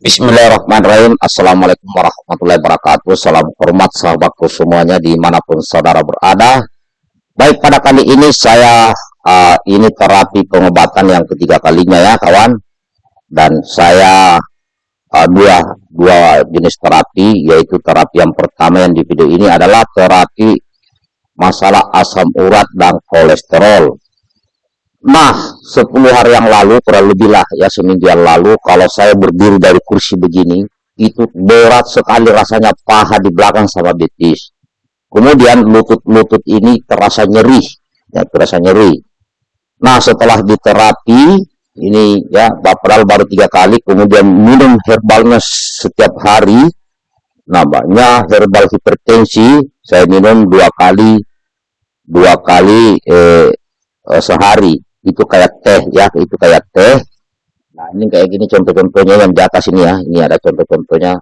Bismillahirrahmanirrahim. Assalamualaikum warahmatullahi wabarakatuh. Salam hormat sahabatku semuanya di mana pun saudara berada. Baik pada kali ini saya uh, ini terapi pengobatan yang ketiga kalinya ya kawan. Dan saya uh, dua dua jenis terapi yaitu terapi yang pertama yang di video ini adalah terapi masalah asam urat dan kolesterol. Nah, 10 hari yang lalu, kurang lebih lah ya seminggu yang lalu, kalau saya berdiri dari kursi begini, itu berat sekali rasanya paha di belakang sama betis. Kemudian lutut-lutut ini terasa nyeri, ya terasa nyeri. Nah, setelah diterapi, ini ya, padahal baru tiga kali, kemudian minum herbalnya setiap hari, namanya herbal hipertensi, saya minum dua kali, dua kali eh, eh sehari itu kayak teh ya. Itu kayak teh. Nah ini kayak gini contoh-contohnya yang di atas ini ya. Ini ada contoh-contohnya.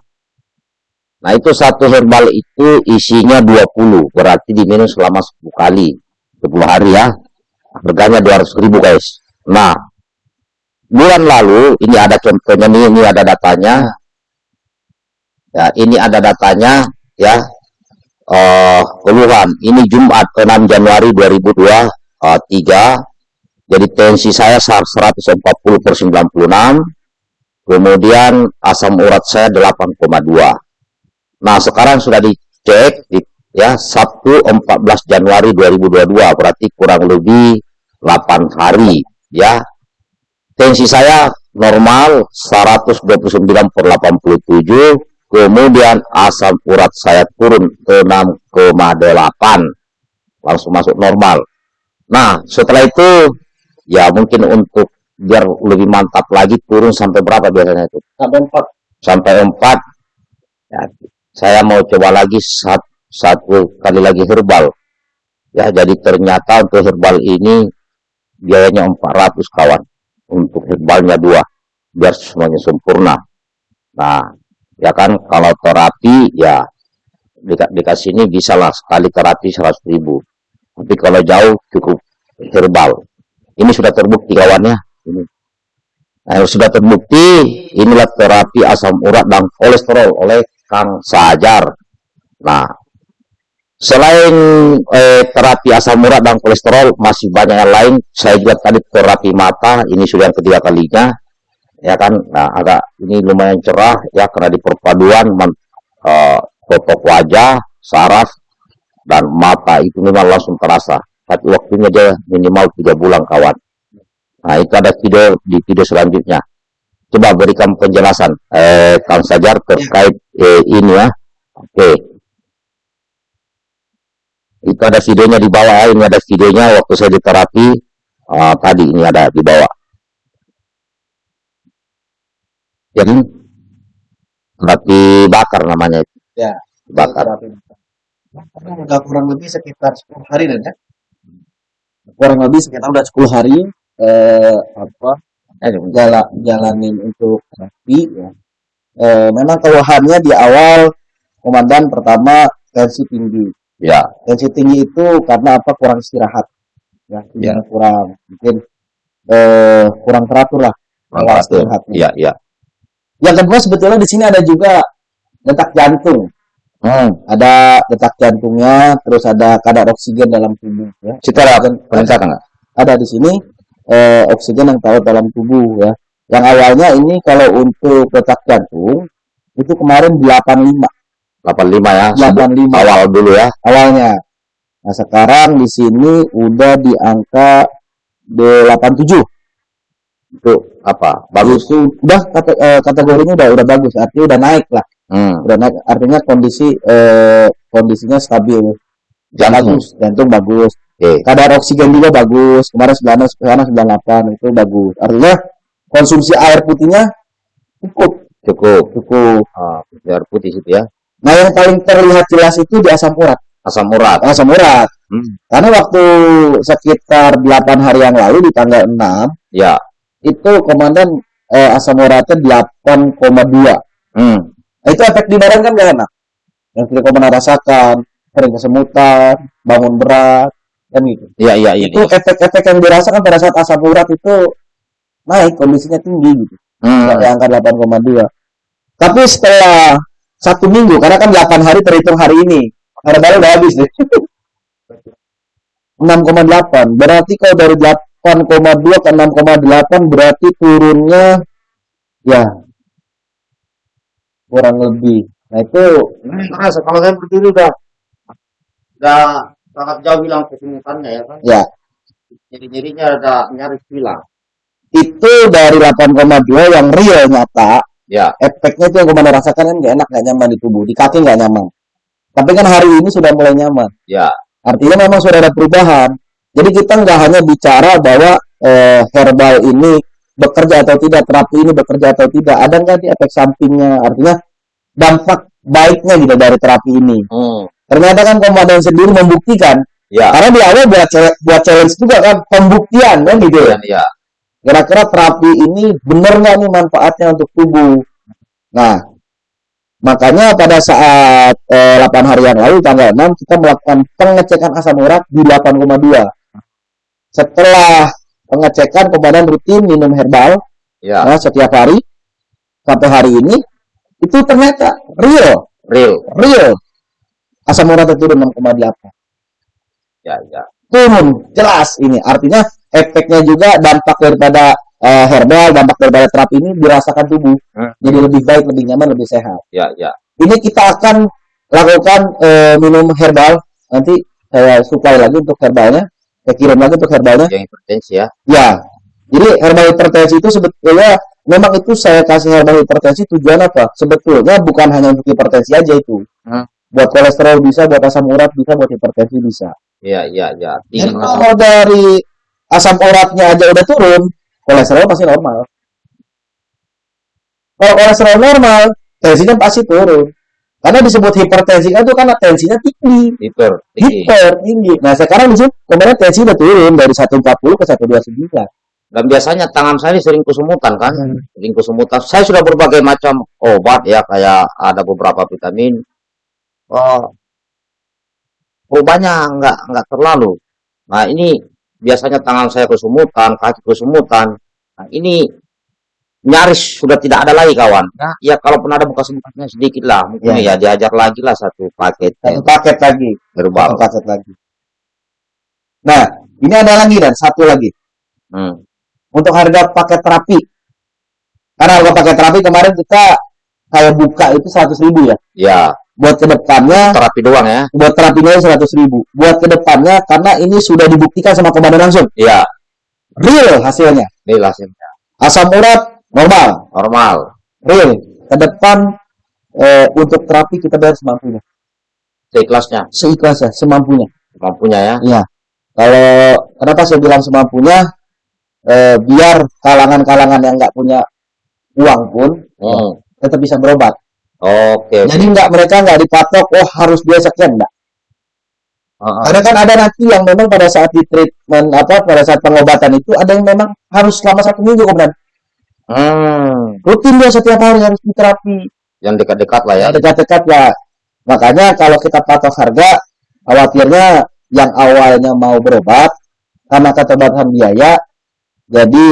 Nah itu satu herbal itu isinya 20 berarti diminum selama 10 kali. 10 hari ya. Harganya 200 ribu guys. Nah bulan lalu ini ada contohnya nih ini ada datanya. Ya ini ada datanya ya. Uh, keluhan. Ini Jumat 6 Januari 2023 jadi tensi saya 140 per 96, kemudian asam urat saya 8,2. Nah sekarang sudah dicek di, ya Sabtu 14 Januari 2022 berarti kurang lebih 8 hari ya. Tensi saya normal 129 per 87, kemudian asam urat saya turun ke 6,8 langsung masuk normal. Nah setelah itu ya mungkin untuk biar lebih mantap lagi turun sampai berapa biasanya itu? Sampai empat. Sampai empat. Ya, saya mau coba lagi satu, satu kali lagi herbal. Ya jadi ternyata untuk herbal ini biayanya 400 kawan. Untuk herbalnya dua biar semuanya sempurna. Nah ya kan kalau terapi ya di, dikasih ini bisa lah sekali terapi 100 ribu. Tapi kalau jauh cukup herbal ini sudah terbukti kawannya. Ini. Nah, sudah terbukti inilah terapi asam urat dan kolesterol oleh Kang Sajar. Nah, selain eh, terapi asam urat dan kolesterol masih banyak yang lain. Saya juga tadi terapi mata, ini sudah yang ketiga kalinya. Ya kan, nah agak ini lumayan cerah ya karena di perpaduan eh, wajah, saraf dan mata itu memang langsung terasa tapi waktunya dia minimal tiga bulan kawan. Nah itu ada video di video selanjutnya. Coba berikan penjelasan eh, Kang Sajar terkait eh, ini ya. Oke. Itu ada videonya di bawah. Ini ada videonya waktu saya di terapi. Uh, tadi ini ada di bawah. Jadi terapi bakar namanya. Ya. Bakar. Udah kurang lebih sekitar 10 hari dan ya kurang lebih sekitar udah 10 hari eh, apa jala, jalanin untuk terapi ya. Eh, memang keluhannya di awal komandan pertama tensi tinggi. Ya. Tensi tinggi itu karena apa kurang istirahat. Ya, ya. kurang mungkin eh, kurang teratur lah. Kurang ya ya. Yang kedua sebetulnya di sini ada juga detak jantung Hmm, ada detak jantungnya, terus ada kadar oksigen dalam tubuh. Ya. Citra peningkatan nggak? Ada di sini eh, oksigen yang tahu dalam tubuh ya. Yang awalnya ini kalau untuk detak jantung itu kemarin 85. 85 ya. 85 awal dulu ya. Awalnya. Nah, sekarang di sini udah di angka 87. Itu apa? Bagus. Itu udah kata, eh, kategorinya udah udah bagus, artinya udah naik lah. Hmm. Udah naik, artinya kondisi eh, kondisinya stabil. Jantung. Bagus, jantung bagus. Okay. Kadar oksigen juga bagus. Kemarin 96, sekarang 98 itu bagus. Artinya konsumsi air putihnya cukup. Cukup. Cukup. Ah, air putih itu ya. Nah, yang paling terlihat jelas itu di asam urat. Asam urat. Asam urat. Hmm. Karena waktu sekitar 8 hari yang lalu di tanggal 6, ya, itu komandan eh, asam uratnya 8,2. Hmm. Nah, itu efek di badan kan gak enak. Yang kita pernah rasakan, sering kesemutan, bangun berat, kan gitu. Iya, iya, iya. Itu efek-efek yang dirasakan pada saat asam urat itu naik, kondisinya tinggi gitu. Hmm. Yang angka 8,2. Tapi setelah satu minggu, karena kan 8 hari terhitung hari ini, herbal udah habis deh. 6,8. Berarti kalau dari 8,2 ke 6,8 berarti turunnya ya kurang lebih. Nah itu nah, kalau saya berdiri udah udah sangat jauh bilang kesulitannya ya kan. Ya. Jadi-jadinya ada nyaris hilang. Itu dari 8,2 yang real nyata Ya. Efeknya itu yang ke mana rasakan kan nggak enak, nggak nyaman di tubuh, di kaki nggak nyaman. Tapi kan hari ini sudah mulai nyaman. Ya. Artinya memang sudah ada perubahan. Jadi kita nggak hanya bicara bahwa eh, herbal ini bekerja atau tidak, terapi ini bekerja atau tidak, ada nggak di efek sampingnya? Artinya dampak baiknya gitu dari terapi ini. Hmm. Ternyata kan komandan sendiri membuktikan. Ya. Karena di awal buat buat challenge juga kan pembuktian kan gitu ya. Ya. Kira-kira terapi ini benar nggak nih manfaatnya untuk tubuh? Nah, makanya pada saat eh, 8 hari yang lalu tanggal 6 kita melakukan pengecekan asam urat di 8,2. Setelah pengecekan komandan rutin minum herbal Ya. nah, setiap hari sampai hari ini itu ternyata real, Real. real. Asam urat turun 6,8 Ya, ya. turun jelas ini artinya efeknya juga dampak daripada eh, herbal dampak daripada terapi ini dirasakan tubuh Hmm. jadi lebih baik lebih nyaman lebih sehat Ya, ya. ini kita akan lakukan eh, minum herbal nanti saya supply lagi untuk herbalnya saya kirim lagi untuk herbalnya Yang hipertensi ya. ya jadi herbal hipertensi itu sebetulnya memang itu saya kasih herbal hipertensi tujuan apa sebetulnya bukan hanya untuk hipertensi aja itu Hmm. buat kolesterol bisa buat asam urat bisa buat hipertensi bisa Ya, ya, ya. Dan Tinggal kalau dari asam uratnya aja udah turun, kolesterol pasti normal. Kalau kolesterol normal, tensinya pasti turun. Karena disebut hipertensi itu karena tensinya tinggi, hiper tinggi. hiper tinggi. Nah sekarang disebut kemarin tensi udah turun dari 140 ke 129. Dan biasanya tangan saya ini sering kesumutan kan, sering kesumutan. Saya sudah berbagai macam obat ya, kayak ada beberapa vitamin. Oh, perubahannya nggak nggak terlalu. Nah ini biasanya tangan saya kesumutan, kaki kesumutan. Nah ini nyaris sudah tidak ada lagi kawan. Ya, ya kalaupun ada bekas-bekasnya sedikit lah, mungkin ya, diajar lagi lah satu paket Satu paket lagi, herbal. satu paket lagi. Nah, ini ada lagi dan satu lagi Hmm. untuk harga paket terapi. Karena harga paket terapi kemarin kita kayak buka itu 100 ribu ya. Ya, Buat ke depannya terapi doang ya. buat terapinya 100 ribu buat ke depannya karena ini sudah dibuktikan sama komandan langsung Ya, real hasilnya ini hasilnya asam urat normal normal. real ke depan eh, untuk terapi kita bayar semampunya Seikhlasnya, seikhlasnya semampunya mampunya ya. iya kalau kenapa saya bilang semampunya eh, biar kalangan-kalangan yang nggak punya uang pun Hmm. tetap bisa berobat Oke. jadi nggak mereka nggak dipatok oh harus biaya sekian enggak Heeh. Karena kan ada nanti yang memang pada saat di treatment apa pada saat pengobatan itu ada yang memang harus selama satu minggu kemudian Hmm. rutin dia setiap hari harus terapi Yang dekat-dekat lah ya. dekat-dekat ya makanya kalau kita patok harga khawatirnya yang awalnya mau berobat karena keterbatasan biaya jadi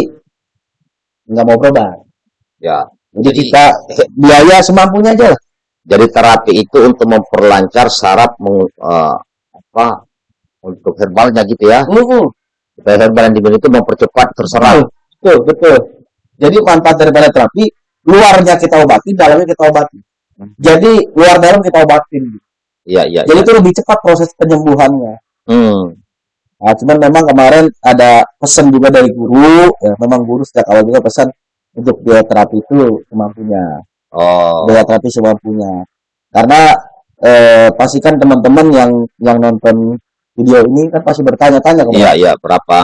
nggak mau berobat Ya. jadi Jadi- kita biaya semampunya aja lah Jadi terapi itu untuk memperlancar saraf meng- eh, apa untuk herbalnya gitu ya. Mm-mm. Supaya herbal yang dibeli itu mempercepat terserap. betul betul jadi manfaat daripada terapi luarnya kita obati dalamnya kita obati jadi luar dalam kita obatin Iya, iya. Jadi iya. itu lebih cepat proses penyembuhannya. Hmm. Nah, cuman memang kemarin ada pesan juga dari guru, ya memang guru sejak awal juga pesan untuk biaya terapi itu semampunya, Oh. biaya terapi semampunya. Karena eh, pastikan teman-teman yang yang nonton video ini kan pasti bertanya-tanya Iya, kemarin, iya. Berapa?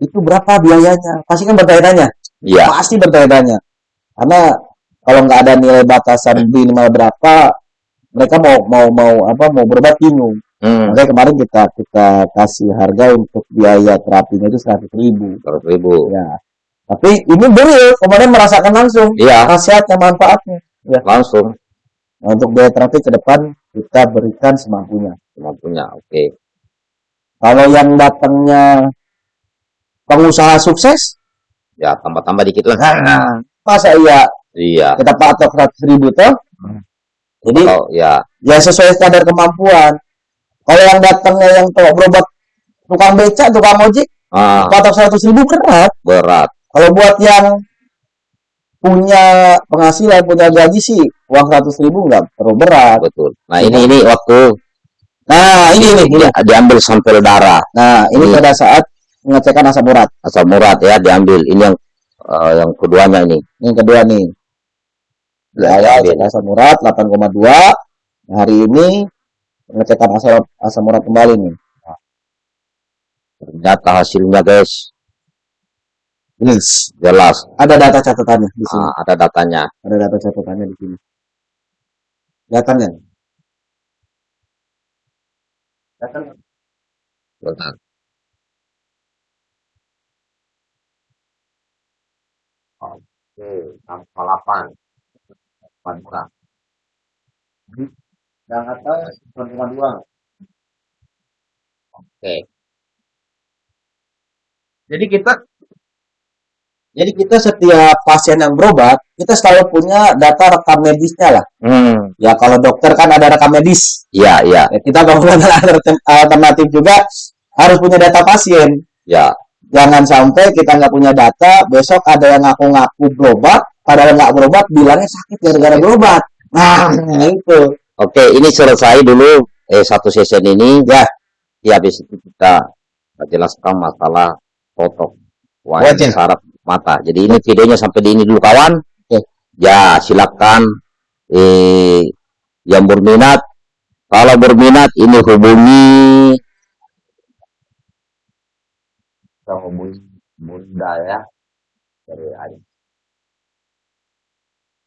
itu berapa biayanya? Pasti kan bertanya-tanya, Iya. pasti bertanya-tanya. Karena kalau nggak ada nilai batasan minimal berapa, mereka mau mau mau apa mau berobat bingung. Hmm. Makanya kemarin kita kita kasih harga untuk biaya terapinya itu seratus ribu. Seratus ribu. Ya. Tapi ini real, kemarin merasakan langsung Iya, khasiatnya, manfaatnya. langsung. Nah, untuk biaya terapi ke depan kita berikan semampunya. Mampunya. Oke. Kalau yang datangnya pengusaha sukses, Ya, tambah-tambah dikit lah. masa iya Iya. Kita patok seratus ribu toh. Hmm. Jadi oh, ya. ya sesuai kadar kemampuan. Kalau yang datangnya yang tuh berobat tukang beca, tukang ojek, ah. patok seratus ribu berat. Berat. Kalau buat yang punya penghasilan, punya gaji sih uang seratus ribu nggak terlalu berat. Betul. Nah ini ini waktu Nah, ini ini, ini. diambil sampel darah. Nah, ini, ini pada saat mengecekkan asam urat. Asam urat ya diambil. Ini yang uh, yang keduanya ini. Yang kedua nih. Ya, ya, asam urat 8,2. Hari ini mengecekkan asam asam urat kembali nih. Ternyata hasilnya guys. Yes. Jelas. Ada data catatannya di sini. Ah, ada datanya. Ada data catatannya di sini. Datanya. Datang. Datang. Oke, angka 8. Pantra. Yang atas 9,2. Oke. Jadi kita jadi kita setiap pasien yang berobat, kita selalu punya data rekam medisnya lah. Hmm. Ya kalau dokter kan ada rekam medis. Iya, iya. Ya, kita kalau alternatif juga harus punya data pasien. Ya. Jangan sampai kita nggak punya data, besok ada yang ngaku-ngaku berobat, padahal nggak berobat, bilangnya sakit gara-gara berobat. Nah, itu. Oke, ini selesai dulu eh satu sesi ini ya. Ya, habis itu kita jelaskan masalah foto wajah saraf mata. Jadi ini videonya sampai di ini dulu kawan. Oke. Ya, silakan eh yang berminat kalau berminat ini hubungi kita hubungi Bunda ya dari ayah.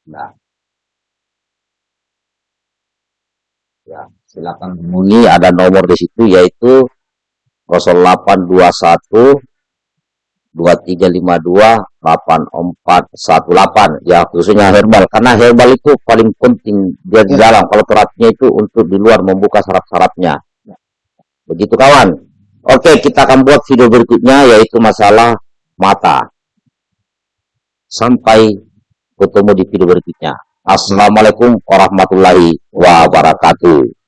Nah. Ya, silakan hubungi ada nomor di situ yaitu 0821 2352 8418 ya khususnya herbal karena herbal itu paling penting dia di dalam kalau terapinya itu untuk di luar membuka syarat-syaratnya begitu kawan Oke, kita akan buat video berikutnya yaitu masalah mata. Sampai ketemu di video berikutnya. Assalamualaikum warahmatullahi wabarakatuh.